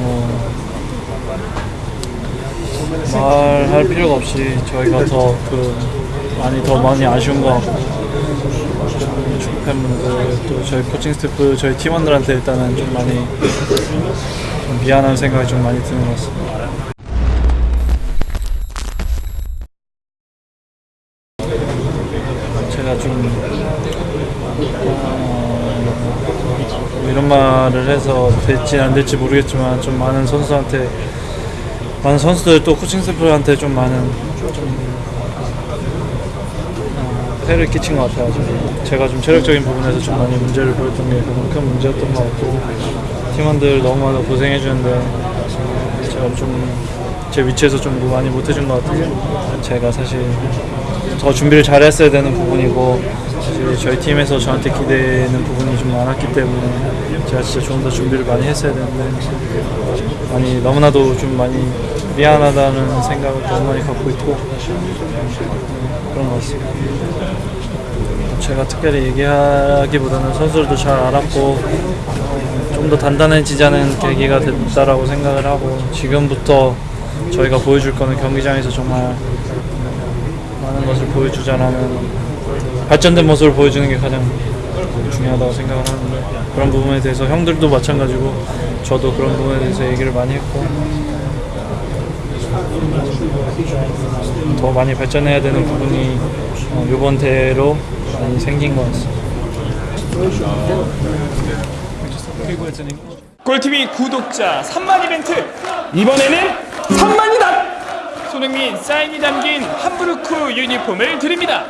어, 말할 필요가 없이 저희가 더 그 많이 더 많이 아쉬운 것 같고 축구 팬분들 또 저희 코칭 스태프 저희 팀원들한테 일단은 좀 많이 좀 미안한 생각이 좀 많이 드는 것 같습니다. 제가 좀 어, 이런 말을 해서 될지 안 될지 모르겠지만 좀 많은 선수한테 많은 선수들 또 코칭 스태프한테 좀 많은 좀 어, 폐를 끼친 것 같아요. 제가 좀 체력적인 부분에서 좀 많이 문제를 보였던 게 가장 큰 문제였던 것 같고 팀원들 너무나도 고생해 주는데 제가 좀 제 위치에서 좀 많이 못해준 것 같아요. 제가 사실 더 준비를 잘했어야 되는 부분이고 저희 팀에서 저한테 기대는 부분이 좀 많았기 때문에 제가 진짜 좀 더 준비를 많이 했어야 되는데 많이 너무나도 좀 많이 미안하다는 생각을 너무 많이 갖고 있고 음, 그런 것 같습니다. 제가 특별히 얘기하기보다는 선수들도 잘 알았고 좀 더 단단해지자는 계기가 됐다라고 생각을 하고 지금부터 저희가 보여줄 거는 경기장에서 정말 많은 것을 보여주자라는 발전된 모습을 보여주는 게 가장 중요하다고 생각을 하는데 그런 부분에 대해서 형들도 마찬가지고 저도 그런 부분에 대해서 얘기를 많이 했고 더 많이 발전해야 되는 부분이 어, 이번 대회로 많이 생긴 것 같습니다. 골TV 구독자 3만 이벤트. 이번에는 3만이다. 손흥민 사인이 담긴 함부르크 유니폼을 드립니다